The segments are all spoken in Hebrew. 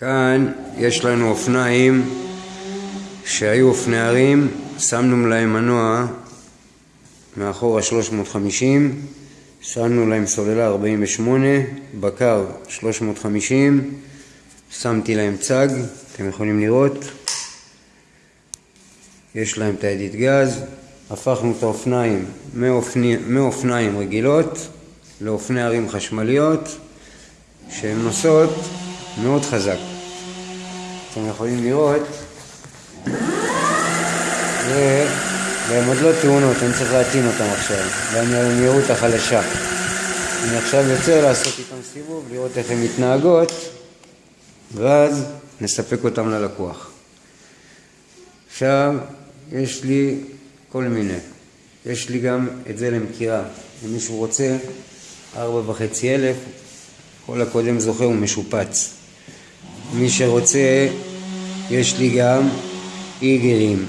כאן יש לנו אופניים שהיו אופני הרים, שמנו להם מנוע מאחורה 350, שמנו להם סוללה 48, בקר 350, שמתי להם צג, אתם יכולים לראות, יש להם את הידית גז, הפכנו את האופניים מאופני, מאופניים רגילות לאופני הרים חשמליות שהן נוסעות מאוד חזק. אתם יכולים לראות, והן עוד לא טעונות, אני צריך להטעין אותן עכשיו, במהירות החלשה. אני עכשיו יוצא לעשות איתן סיבוב, לראות איך הן מתנהגות, ואז נספק אותן ללקוח. עכשיו, יש לי כל מיני. יש לי גם את זה למכירה. אם מישהו רוצה, ארבע וחצי אלף, כל הקודם זוכה הוא משופץ. מי שרוצה, יש לי גם איגלים,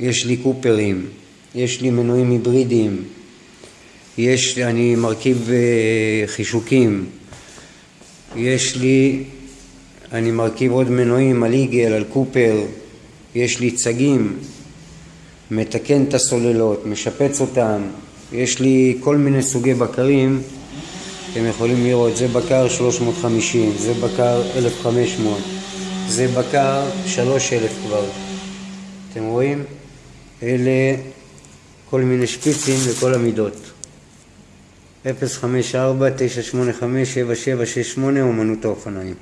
יש לי קופרים, יש לי מנועים היברידיים, יש אני מרכיב אה, חישוקים, יש לי, אני מרכיב עוד מנועים על איגל, על קופר, יש לי צגים, מתקן את הסוללות, משפץ אותם, יש לי כל מיני סוגי בקרים אתם יכולים לראות, זה בקר 350, זה בקר 1500, זה בקר 3000 כבר. אתם רואים? אלה כל מיני שפיצים לכל המידות. 054-985-7768 אומנות האופניים